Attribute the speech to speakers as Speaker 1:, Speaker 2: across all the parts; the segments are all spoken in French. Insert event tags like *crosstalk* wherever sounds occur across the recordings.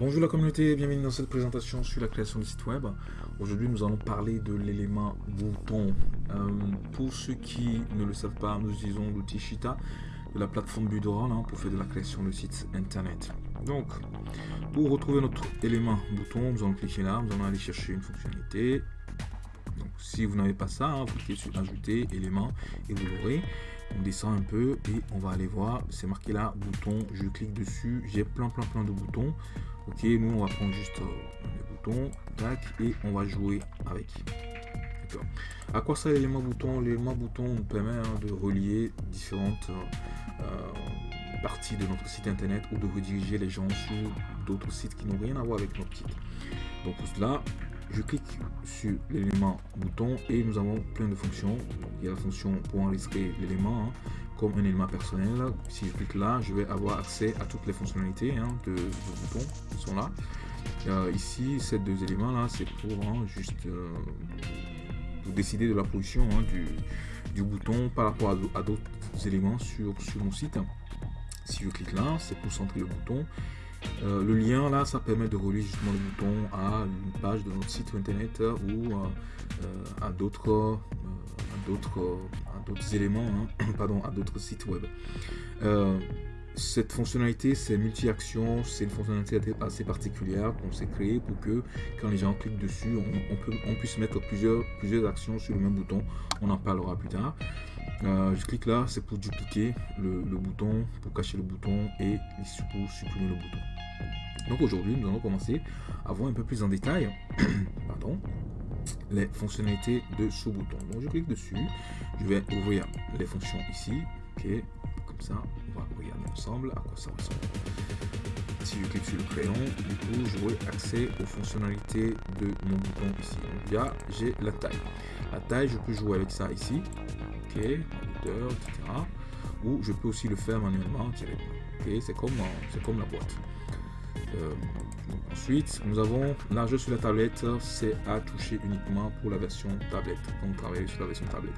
Speaker 1: Bonjour la communauté, bienvenue dans cette présentation sur la création de site web. Aujourd'hui nous allons parler de l'élément bouton. Euh, pour ceux qui ne le savent pas, nous utilisons l'outil Shita de la plateforme Budoral hein, pour faire de la création de sites internet. Donc, pour retrouver notre élément bouton, nous allons cliquer là, nous allons aller chercher une fonctionnalité. Donc, si vous n'avez pas ça, hein, vous cliquez sur ajouter élément et vous l'aurez. On descend un peu et on va aller voir, c'est marqué là, bouton, je clique dessus, j'ai plein plein plein de boutons. Ok, nous on va prendre juste euh, les boutons, tac, et on va jouer avec. À quoi ça l'élément bouton L'élément bouton nous permet hein, de relier différentes euh, euh, parties de notre site internet ou de rediriger les gens sur d'autres sites qui n'ont rien à voir avec notre site. Donc pour cela, je clique sur l'élément bouton et nous avons plein de fonctions. il y a la fonction pour enregistrer l'élément hein, comme un élément personnel. Si je clique là, je vais avoir accès à toutes les fonctionnalités hein, de, bouton qui sont là. Euh, ici, ces deux éléments là, c'est pour juste décider de la position hein, du, bouton par rapport à, d'autres éléments sur, sur mon site. Si je clique là, c'est pour centrer le bouton. Euh, le lien là, ça permet de relier justement le bouton à une page de notre site internet ou euh, à d'autres d'autres d'autres éléments, hein, *coughs* pardon, à d'autres sites web. Euh, cette fonctionnalité, c'est multi-action, c'est une fonctionnalité assez particulière qu'on s'est créée pour que quand les gens cliquent dessus, on, puisse mettre plusieurs, plusieurs actions sur le même bouton. On en parlera plus tard. Euh, je clique là, c'est pour dupliquer le, bouton, pour cacher le bouton et pour supprimer le bouton. Donc aujourd'hui, nous allons commencer à voir un peu plus en détail *clears throat* pardon, les fonctionnalités de ce bouton. Donc je clique dessus, je vais ouvrir les fonctions ici. Ok, comme ça, on va regarder ensemble à quoi ça ressemble. Si je clique sur le crayon, du coup, j'aurai accès aux fonctionnalités de mon bouton ici. Donc là, j'ai la taille. La taille, je peux jouer avec ça ici. Ok, hauteur, etc. Ou je peux aussi le faire manuellement. Ok, c'est comme, comme la boîte. Euh, ensuite, nous avons largeur sur la tablette, c'est à toucher uniquement pour la version tablette. Donc travailler sur la version tablette.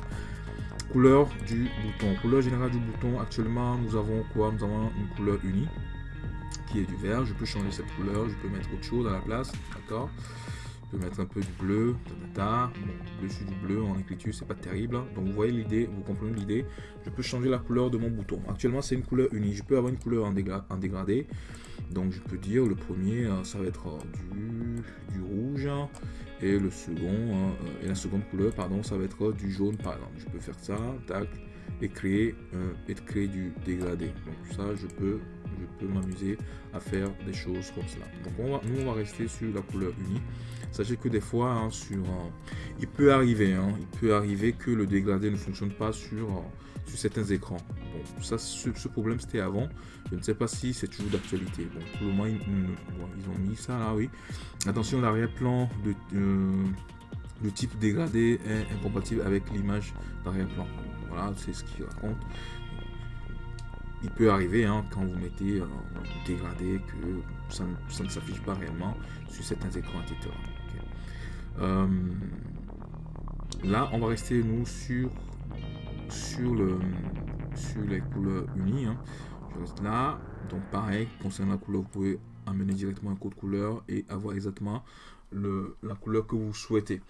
Speaker 1: Couleur du bouton. Couleur générale du bouton, actuellement nous avons quoi? Nous avons une couleur unie qui est du vert. Je peux changer cette couleur, je peux mettre autre chose à la place, d'accord? Mettre un peu du bleu, ta, Bon, dessus du bleu en écriture, c'est pas terrible. Donc vous voyez l'idée, vous comprenez l'idée. Je peux changer la couleur de mon bouton. Actuellement, c'est une couleur unie. Je peux avoir une couleur en, dégradé. Donc je peux dire le premier, euh, ça va être euh, du, rouge. Et le second, euh, et la seconde couleur, pardon, ça va être du jaune par exemple. Je peux faire ça, tac, et créer, et créer du dégradé. Donc ça, je peux je peux m'amuser à faire des choses comme cela. Donc on va, nous on va rester sur la couleur unie. Sachez que des fois, hein, sur, euh, il peut arriver, hein, il peut arriver que le dégradé ne fonctionne pas sur, euh, sur certains écrans. Bon, ça, ce, problème c'était avant. Je ne sais pas si c'est toujours d'actualité. Bon, pour le moment, ils, ont mis ça là, oui. Attention, l'arrière-plan de, le type dégradé est incompatible avec l'image d'arrière-plan. Voilà, c'est ce qu'il raconte il peut arriver hein, quand vous mettez dégradé que ça, ne s'affiche pas réellement sur certains écrans, etc. Euh, là, on va rester nous sur le sur les couleurs unies. Hein. Je reste là. Donc pareil, concernant la couleur, vous pouvez amener directement un code couleur et avoir exactement la couleur que vous souhaitez.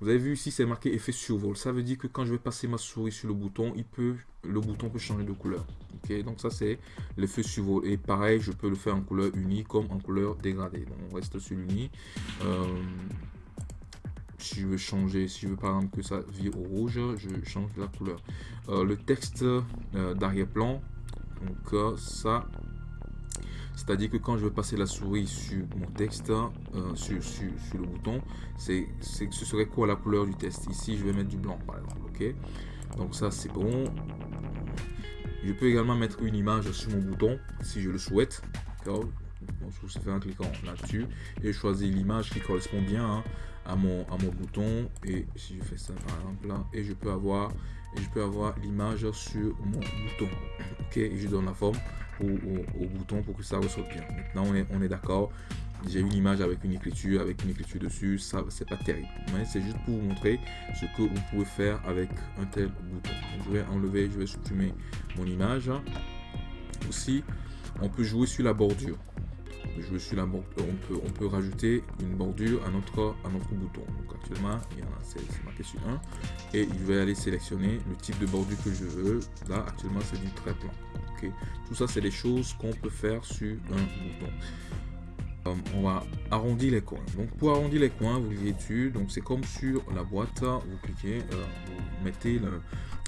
Speaker 1: Vous avez vu ici, c'est marqué effet survol. Ça veut dire que quand je vais passer ma souris sur le bouton, il peut, le bouton peut changer de couleur. Ok, donc ça c'est l'effet survol. Et pareil, je peux le faire en couleur unie comme en couleur dégradée. Donc on reste sur l'uni. Euh, si je veux changer, si je veux par exemple que ça vire au rouge, je change la couleur. Euh, le texte euh, d'arrière-plan, donc ça, c'est-à-dire que quand je vais passer la souris sur mon texte, euh, sur, le bouton, c'est ce serait quoi la couleur du texte? Ici, je vais mettre du blanc, par exemple. Ok? Donc ça, c'est bon. Je peux également mettre une image sur mon bouton, si je le souhaite. Donc, je fais un cliquant là-dessus et je choisis l'image qui correspond bien hein, à, mon, bouton. Et si je fais ça, par exemple, là, et je peux avoir et je peux avoir l'image sur mon bouton. Ok, et je donne la forme au, bouton pour que ça ressorte bien. Maintenant, on est, d'accord. J'ai une image avec une écriture, avec une écriture dessus, ça c'est pas terrible. Mais c'est juste pour vous montrer ce que vous pouvez faire avec un tel bouton. je vais enlever, je vais supprimer mon image. Aussi, on peut jouer sur la bordure. je suis la on peut, on peut rajouter une bordure à notre, à notre bouton. Donc actuellement, il y en a, c'est marqué sur 1. Et il va aller sélectionner le type de bordure que je veux. Là, actuellement, c'est du trait plan. Tout ça, c'est des choses qu'on peut faire sur un bouton. Euh, on va arrondir les coins. Donc pour arrondir les coins, vous cliquez dessus. Donc c'est comme sur la boîte, vous cliquez, euh, vous mettez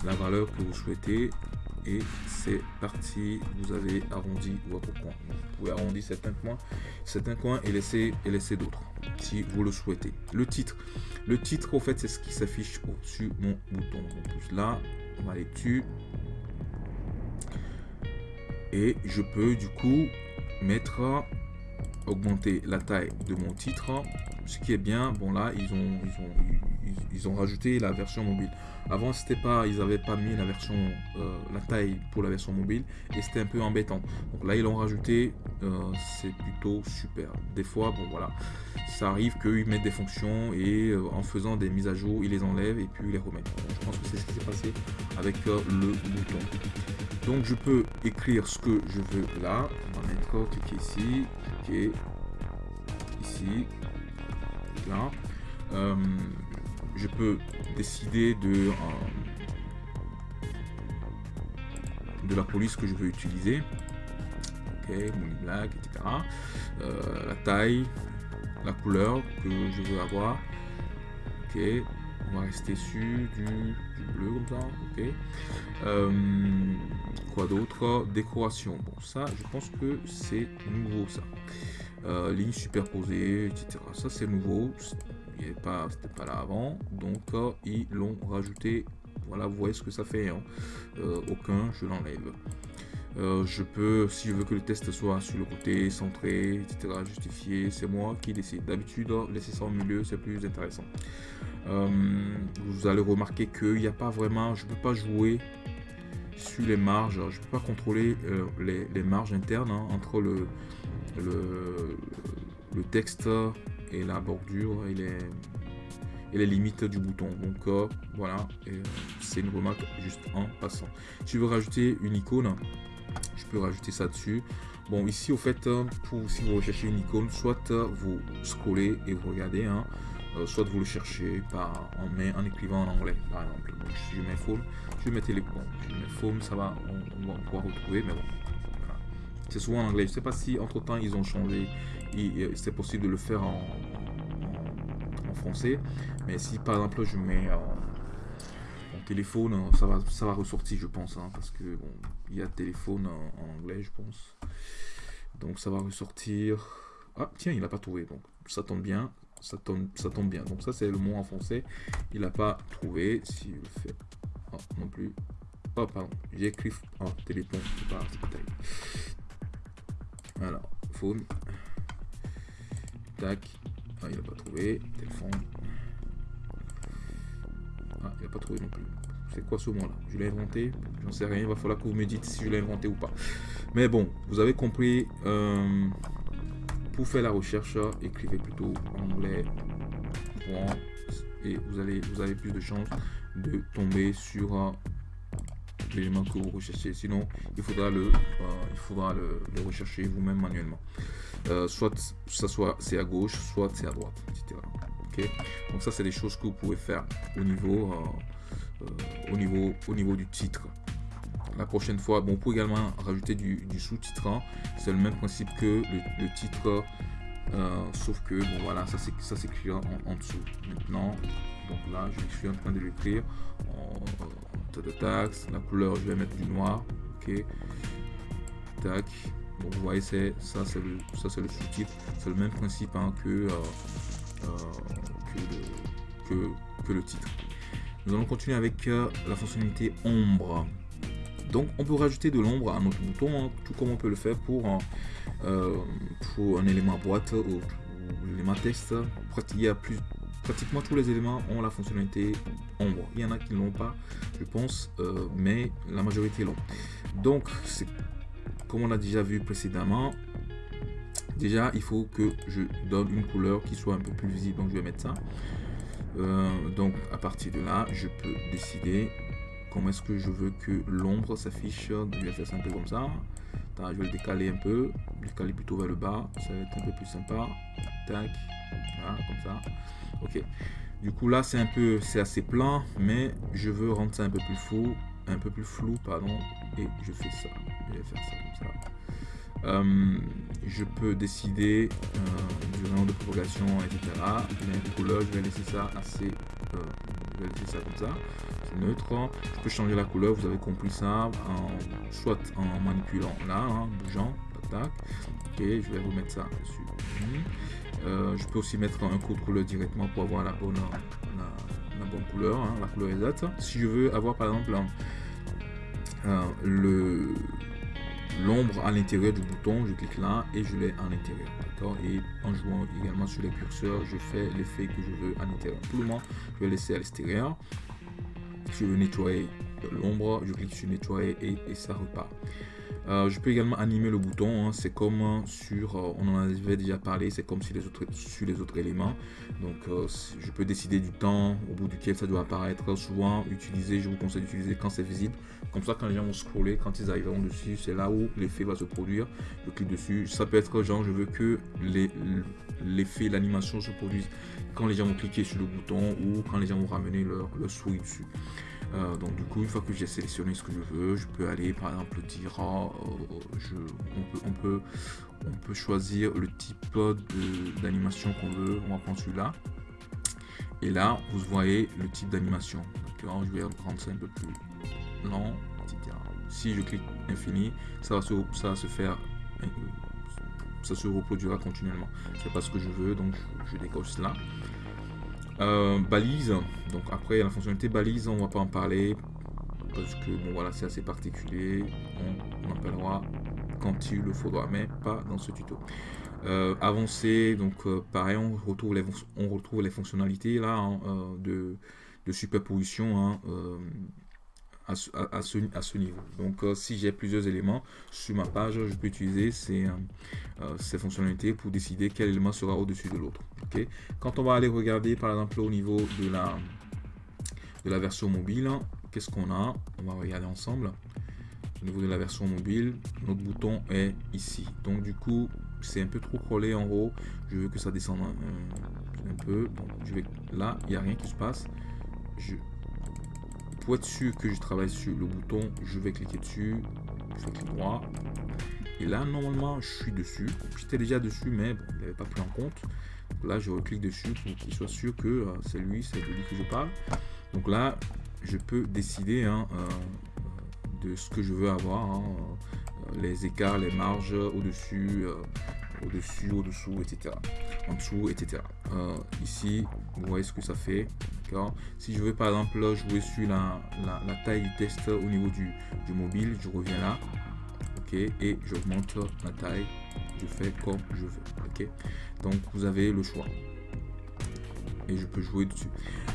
Speaker 1: la valeur que vous souhaitez. Et c'est parti. Vous avez arrondi votre coin. Vous pouvez arrondir certains coins certains coins et laisser et laisser d'autres si vous le souhaitez. Le titre. Le titre en fait c'est ce qui s'affiche au-dessus mon bouton. Donc là on va aller dessus et je peux du coup mettre augmenter la taille de mon titre ce qui est bien bon là ils ont ils ont ils ont rajouté la version mobile avant, c'était pas, ils n'avaient pas mis la version, euh, la taille pour la version mobile et c'était un peu embêtant. Donc là, ils l'ont rajouté, euh, c'est plutôt super. Des fois, bon voilà, ça arrive qu'ils mettent des fonctions et euh, en faisant des mises à jour, ils les enlèvent et puis les remettent. je pense que c'est ce qui s'est passé avec le bouton. Donc je peux écrire ce que je veux là. On va mettre cliquer ici, cliquer ici, là je peux décider de, euh, de la police que je veux utiliser. Ok, mon black, etc. Euh, la taille, la couleur que je veux avoir. Ok, on va rester sur du, bleu comme ça. Ok. Euh, quoi d'autre? Décoration. Bon, ça, je pense que c'est nouveau ça. ligne superposée, etc. Ça, c'est nouveau pas, c'était pas là avant. Donc euh, ils l'ont rajouté. Voilà, vous voyez ce que ça fait. Hein. Euh, aucun, je l'enlève. Euh, je peux, si je veux que le test soit sur le côté, centré, etc., justifié, c'est moi qui décide. D'habitude, laisser ça au milieu, c'est plus intéressant. vous allez remarquer qu'il n'y a pas vraiment, je peux pas jouer sur les marges, je peux pas contrôler les, marges internes hein, entre le, texte et la bordure et les, limites du bouton. Donc euh, voilà, c'est une remarque juste en passant. Si je veux rajouter une icône, je peux rajouter ça dessus. Bon, ici, au fait, euh, pour si vous recherchez une icône, soit euh, vous scrollez et vous regardez, hein, soit vous le cherchez par, en, en écrivant en anglais, par exemple. si je mets phone, je bon, je mets ça va, on, va pouvoir retrouver, mais bon, c'est souvent en anglais. Je sais pas si entre temps ils ont changé c'est possible de le faire en, français. Mais si par exemple je mets mon téléphone, ça va, ça va ressortir, je pense, hein, parce que bon, il y a téléphone en, anglais, je pense. Donc ça va ressortir. Ah tiens, il n'a pas trouvé, donc ça tombe bien, ça tombe, ça tombe bien. Donc ça c'est le mot en français, il n'a pas trouvé. Si je fais, ah, non plus. Oh pardon, j'ai écrit en téléphone, pas, Alors, phone. Tac. Ah, il n'a pas trouvé. Téléphone. Ah, il n'a pas trouvé non plus. C'est quoi ce mot-là? Je l'ai inventé J'en sais rien. Il va falloir que vous me dites si je l'ai inventé ou pas. Mais bon, vous avez compris. Euh, pour faire la recherche, écrivez plutôt anglais. Et vous, allez, vous avez plus de chances de tomber sur euh, l'élément que vous recherchez. Sinon, il faudra le, euh, il faudra le rechercher vous-même manuellement. Euh, soit ça soit c'est à gauche, soit c'est à droite, etc. Donc ça c'est des choses que vous pouvez faire au niveau, au niveau, au niveau du titre. La prochaine fois, bon, on peut également rajouter du, sous-titre. C'est le même principe que le, titre, sauf que bon voilà, ça s'écrit en, en, dessous. Maintenant, donc là, je suis en train de l'écrire en, de taxe. La couleur, je vais mettre du noir. Ok. Tac vous voyez, c'est ça, c'est le, ça c'est le sous-titre. C'est le même principe hein, euh, euh, que, que, le titre. Nous allons continuer avec euh, la fonctionnalité ombre. Donc, on peut rajouter de l'ombre à notre bouton, hein, tout comme on peut le faire pour, un élément boîte ou, l'élément texte. Pratiquement tous les éléments ont la fonctionnalité ombre. Il y en a qui ne l'ont pas, je pense, mais la majorité l'ont. Donc, comme on a déjà vu précédemment, déjà il faut que je donne une couleur qui soit un peu plus visible. Donc je vais mettre ça. Euh, donc à partir de là, je peux décider comment est-ce que je veux que l'ombre s'affiche. Je vais faire ça un peu comme ça? Je vais le décaler un peu. Décaler plutôt vers le bas. Ça va être un peu plus sympa. Tac. Voilà, comme ça. Ok. Du coup, là, c'est un peu, c'est assez plat, mais je veux rendre ça un peu plus flou, un peu plus flou, pardon, et je fais ça. Je vais faire ça comme ça. Euh, je peux décider euh, du rayon de propagation, etc. Je vais laisser ça assez, euh, je vais laisser ça comme ça, c'est neutre. Je peux changer la couleur, vous avez compris ça, soit en manipulant là, hein, bougeant, tac. Ok, je vais remettre ça dessus. Je peux aussi mettre un code couleur directement pour avoir la bonne, la, bonne couleur, hein, la couleur exacte. Si je veux avoir par exemple le l'ombre à l'intérieur du bouton, je clique là et je l'ai à l'intérieur. D'accord? Et en jouant également sur les curseurs, je fais l'effet que je veux à l'intérieur. Pour le moment, je vais laisser à l'extérieur. Je veux nettoyer l'ombre, je clique sur nettoyer et ça repart. Euh, je peux également animer le bouton, hein. c'est comme sur, euh, on en avait déjà parlé, c'est comme sur les, autres, sur les autres éléments. Donc euh, je peux décider du temps au bout duquel ça doit apparaître. Souvent utiliser, je vous conseille d'utiliser quand c'est visible. Comme ça quand les gens vont scroller, quand ils arriveront dessus, c'est là où l'effet va se produire. Je clique dessus. Ça peut être genre je veux que l'effet, l'animation se produise quand les gens vont cliquer sur le bouton ou quand les gens vont ramener leur, leur souris dessus. Euh, donc du coup, une fois que j'ai sélectionné ce que je veux, je peux aller par exemple dire, oh, je, on, peut, choisir le type d'animation qu'on veut. On va prendre celui-là. Et là, vous voyez le type d'animation. Donc je vais rendre ça un peu plus lent, Si je clique infini, ça va se, ça va se faire ça se reproduira continuellement. C'est pas ce que je veux, donc je, je décoche cela. Euh, balise, donc après la fonctionnalité balise, on va pas en parler. Parce que bon voilà c'est assez particulier, on, en parlera quand il le faudra, mais pas dans ce tuto. Euh, avancer, donc euh, pareil, on retrouve les, on retrouve les fonctionnalités là hein, de, de, superposition hein, à, ce, niveau. Donc euh, si j'ai plusieurs éléments sur ma page, je peux utiliser ces, euh, euh, ces fonctionnalités pour décider quel élément sera au-dessus de l'autre. ok? Quand on va aller regarder par exemple au niveau de la, de la version mobile, qu'est-ce qu'on a? On va regarder ensemble. Au niveau de la version mobile, notre bouton est ici. Donc du coup, c'est un peu trop collé en haut. Je veux que ça descende un, peu. Donc là, il n'y a rien qui se passe. Je sûr que je travaille sur le bouton, je vais cliquer dessus, je fais clic droit. Et là, normalement, je suis dessus. J'étais déjà dessus, mais bon, il n'avait pas pris en compte. Là, je reclique dessus pour qu'il soit sûr que euh, c'est lui, c'est de lui que je parle. Donc là, je peux décider hein, euh, de ce que je veux avoir. Hein, euh, les écarts, les marges au-dessus, au-dessus, au-dessous, etc. En dessous, etc. ici, vous voyez ce que ça fait. Si je veux par exemple jouer sur la, taille du test au niveau du, mobile, je reviens là. Ok, et j'augmente la taille. Je fais comme je veux. Ok, donc vous avez le choix. Et je peux jouer dessus.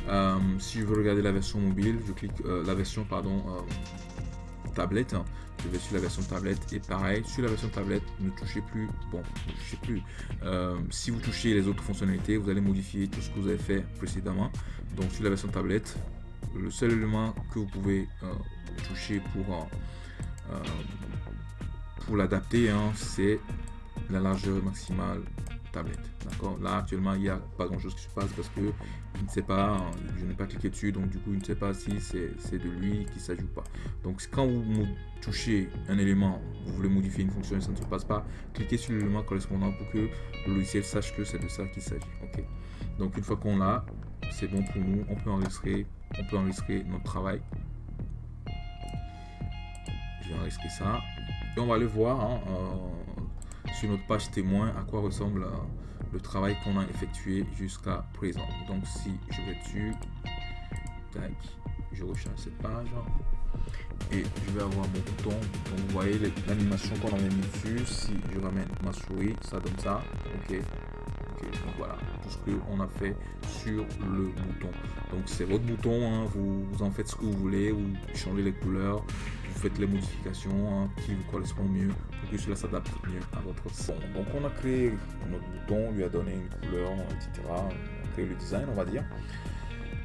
Speaker 1: Euh, si je veux regarder la version mobile, je clique euh, la version pardon euh, tablette sur la version tablette. Et pareil sur la version tablette ne touchez plus bon ne touchez plus. Euh, si vous touchez les autres fonctionnalités vous allez modifier tout ce que vous avez fait précédemment. Donc sur la version tablette le seul élément que vous pouvez euh, toucher pour euh, pour l'adapter hein, c'est la largeur maximale tablette d'accord? Là actuellement il n'y a pas grand chose qui se passe parce que je ne sais pas je n'ai pas cliqué dessus donc du coup il ne sait pas si c'est de lui qui ou pas. Donc quand vous touchez un élément vous voulez modifier une fonction et ça ne se passe pas cliquez sur l'élément correspondant pour que le logiciel sache que c'est de ça qu'il s'agit ok? Donc une fois qu'on l'a c'est bon pour nous on peut enregistrer on peut enregistrer notre travail. Je vais enregistrer ça. Et on va le voir hein, euh, sur notre page témoin à quoi ressemble euh, le travail qu'on a effectué jusqu'à présent? Donc si je vais dessus, tac, je recharge cette page et je vais avoir mon bouton. Donc vous voyez l'animation qu'on avait mis dessus. Si je ramène ma souris, ça donne ça. Ok. Donc voilà tout ce qu'on a fait sur le bouton. Donc c'est votre bouton, hein. vous, en faites ce que vous voulez, vous changez les couleurs, vous faites les modifications hein, qui vous correspondent mieux pour que cela s'adapte mieux à votre son. Donc on a créé notre bouton, lui a donné une couleur, etc. On a créé le design, on va dire.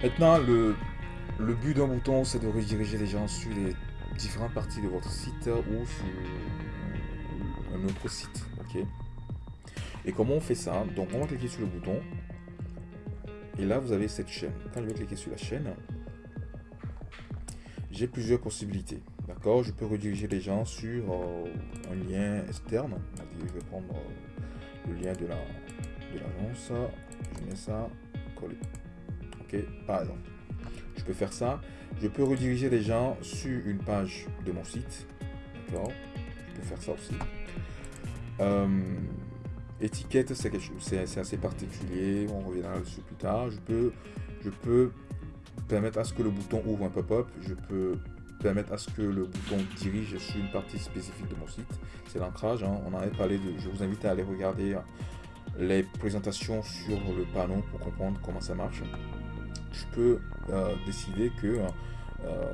Speaker 1: Maintenant, le, le but d'un bouton, c'est de rediriger les gens sur les différentes parties de votre site ou sur un autre site. ok? Et comment on fait ça Donc on va cliquer sur le bouton. Et là, vous avez cette chaîne. Quand je vais cliquer sur la chaîne, j'ai plusieurs possibilités. D'accord Je peux rediriger les gens sur euh, un lien externe. Je vais prendre euh, le lien de l'agence. La, je mets ça, coller. Ok, par exemple. Je peux faire ça. Je peux rediriger les gens sur une page de mon site. D'accord Je peux faire ça aussi. Euh, étiquette, c'est assez particulier. On reviendra dessus plus tard. Je peux, permettre à ce que le bouton ouvre un pop-up. Je peux permettre à ce que le bouton dirige sur une partie spécifique de mon site. C'est l'ancrage. Hein. On en avait parlé. Je vous invite à aller regarder les présentations sur le panneau pour comprendre comment ça marche. Je peux euh, décider que euh,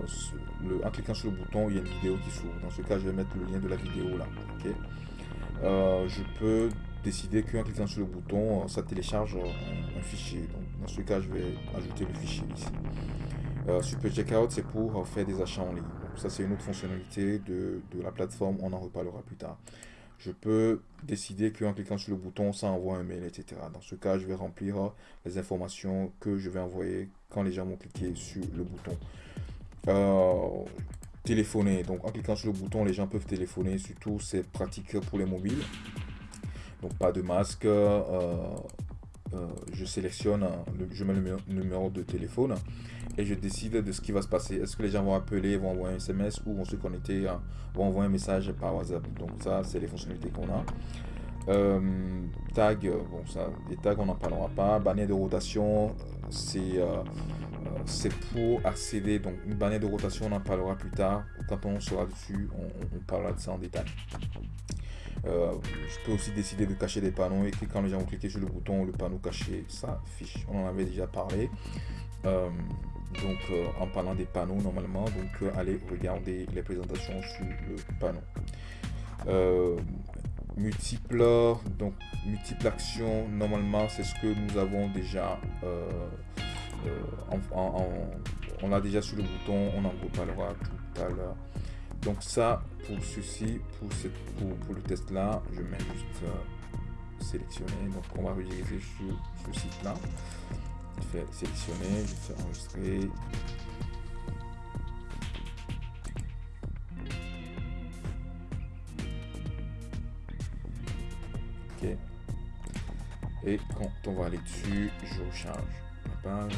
Speaker 1: le, en cliquant sur le bouton, il y a une vidéo qui s'ouvre. Dans ce cas, je vais mettre le lien de la vidéo là. ok euh, je peux décider qu'en cliquant sur le bouton, euh, ça télécharge un, fichier. Donc, dans ce cas, je vais ajouter le fichier ici. Euh, Super Checkout, c'est pour euh, faire des achats en ligne. ça, c'est une autre fonctionnalité de, la plateforme. On en reparlera plus tard. Je peux décider qu'en cliquant sur le bouton, ça envoie un mail, etc. Dans ce cas, je vais remplir les informations que je vais envoyer quand les gens vont cliquer sur le bouton. téléphoner. Donc, en cliquant sur le bouton, les gens peuvent téléphoner. Surtout, c'est pratique pour les mobiles. Pas de masque. Euh, euh, je sélectionne, je mets le numéro de téléphone et je décide de ce qui va se passer. Est-ce que les gens vont appeler, vont envoyer un SMS ou vont se connecter, vont envoyer un message par WhatsApp? Donc ça, c'est les fonctionnalités qu'on a. Euh, tag, bon ça, les tags on n'en parlera pas. Bannière de rotation, c'est c'est pour accéder. Donc une bannière de rotation, on en parlera plus tard. Quand on sera dessus, on parlera de ça en détail. Euh, je peux aussi décider de cacher des panneaux et quand les gens vont cliquer sur le bouton, le panneau caché s'affiche. On en avait déjà parlé. Euh, donc euh, en parlant des panneaux normalement, donc allez regarder les présentations sur le panneau. Multiples, donc multiples actions, normalement c'est ce que nous avons déjà on l'a déjà sur le bouton, on en reparlera tout à l'heure. Donc ça, pour ceci, pour, cette, pour, le test là, je mets juste euh, sélectionner. Donc on va rediriger sur ce site là. Je fais sélectionner, je fais enregistrer. Et quand on va aller dessus, je recharge la page.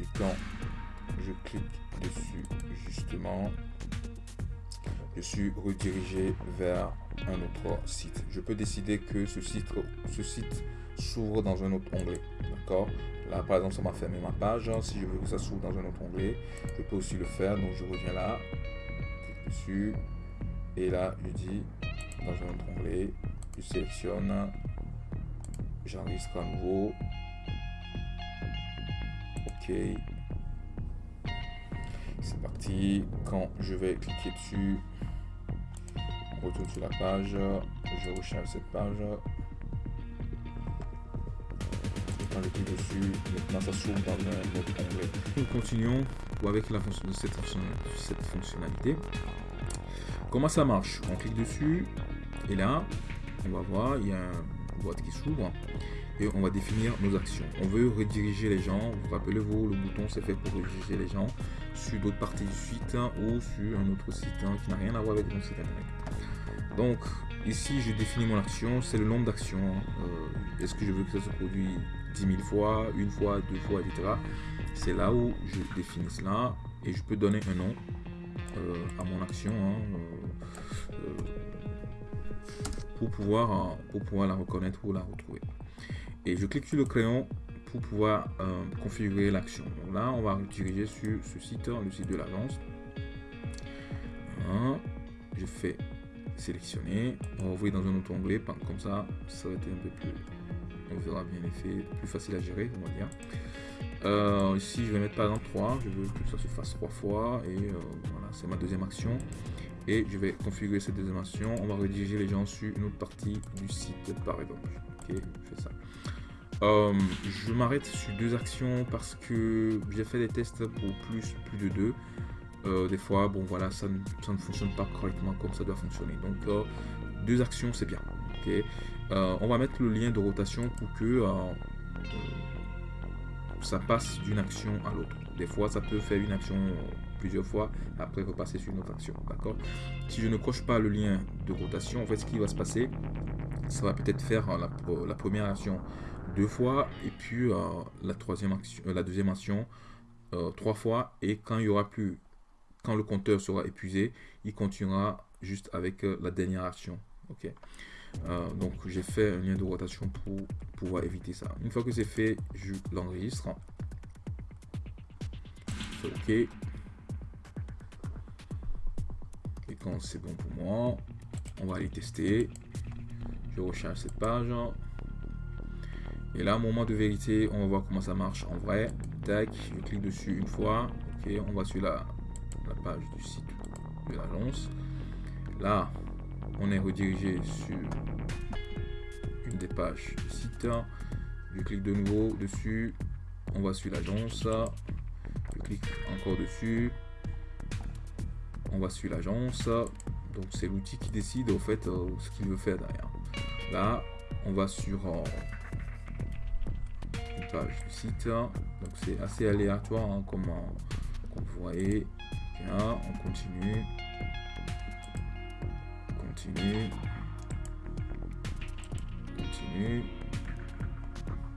Speaker 1: Et quand je clique dessus justement je suis redirigé vers un autre site. Je peux décider que ce site ce site s'ouvre dans un autre onglet. D'accord? Là par exemple ça m'a fermé ma page. Si je veux que ça s'ouvre dans un autre onglet je peux aussi le faire. Donc je reviens là clique dessus. Et là je dis dans un autre onglet je sélectionne j'enregistre à nouveau ok c'est parti. Quand je vais cliquer dessus, on retourne sur la page. Je recharge cette page. quand je clique dessus, maintenant ça s'ouvre dans un autre onglet. Nous continuons avec la fonction, cette, cette fonctionnalité. Comment ça marche? On clique dessus et là, on va voir, il y a une boîte qui s'ouvre et on va définir nos actions. On veut rediriger les gens, vous rappelez-vous, le bouton c'est fait pour rediriger les gens sur d'autres parties du site ou sur un autre site hein, qui n'a rien à voir avec mon site internet. Donc ici je définis mon action, c'est le nombre d'actions. Euh, est-ce que je veux que ça se produise 10 000 fois, une fois, deux fois, etc. C'est là où je définis cela et je peux donner un nom euh, à mon action hein, euh, pour, pouvoir, pour pouvoir la reconnaître ou la retrouver. Et je clique sur le crayon pour pouvoir euh, configurer l'action. Donc là, on va diriger sur ce site, le site de l'agence. Je fais sélectionner. On va ouvrir dans un autre onglet. Comme ça, ça va être un peu plus... On verra bien l'effet, plus facile à gérer, on va dire. Euh, ici, je vais mettre par exemple 3. Je veux que ça se fasse trois fois. Et euh, voilà, c'est ma deuxième action. Je vais configurer cette deuxième action. On va rediriger les gens sur une autre partie du site, par exemple. Ok, je fais ça. Euh, je m'arrête sur deux actions parce que j'ai fait des tests pour plus, plus de deux. des fois, bon voilà, ça ne, fonctionne pas correctement comme ça doit fonctionner. Donc, deux actions, c'est bien. on va mettre le lien de rotation pour que ça passe d'une action à l'autre. Des fois, ça peut faire une action plusieurs fois, après repasser sur une autre action. D'accord? Si je ne coche pas le lien de rotation, en fait, ce qui va se passer, ça va peut-être faire la, la, première action deux fois, et puis euh, la, troisième action, euh, la deuxième action euh, trois fois, et quand il y aura plus, quand le compteur sera épuisé, il continuera juste avec la dernière action. Ok? Donc j'ai fait un lien de rotation pour pouvoir éviter ça. Une fois que c'est fait, je l'enregistre. OK. C'est bon pour moi, on va aller tester. Je recharge cette page. Et là, moment de vérité, on va voir comment ça marche en vrai. Tac, je clique dessus une fois. Ok, on va sur la, la page du site de l'agence. Là, on est redirigé sur une des pages du site. Je clique de nouveau dessus. On va sur l'agence. Je clique encore dessus. On va sur l'agence. Donc c'est l'outil qui décide au fait euh, ce qu'il veut faire derrière. Là, on va sur euh, une page du site. Donc c'est assez aléatoire hein, comme, euh, comme, vous voyez. on continue. Continue. Continue.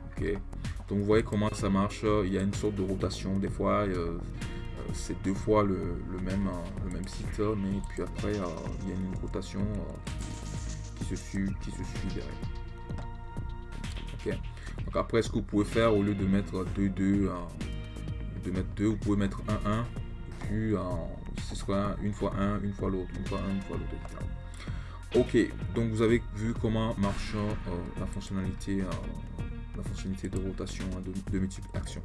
Speaker 1: Ok. Donc vous voyez comment ça marche. Il y a une sorte de rotation. Des fois, c'est deux fois le, même, le même site, mais puis après, euh, il y a une rotation euh, qui se suit, qui se suit derrière. Ok. Donc après, ce que vous pouvez faire, au lieu de mettre 2, 2, de mettre 2, vous pouvez mettre 1, 1. Et puis, ce sera une fois 1, une fois l'autre, une fois 1, une fois l'autre, etc. Ok, donc vous avez vu comment marche la fonctionnalité la fonctionnalité de rotation de, de multiples actions.